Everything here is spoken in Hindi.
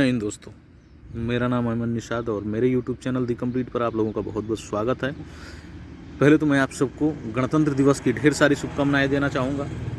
जय हिंद दोस्तों। मेरा नाम अमन निषाद और मेरे यूट्यूब चैनल दी कंप्लीट पर आप लोगों का बहुत बहुत स्वागत है। पहले तो मैं आप सबको गणतंत्र दिवस की ढेर सारी शुभकामनाएँ देना चाहूँगा।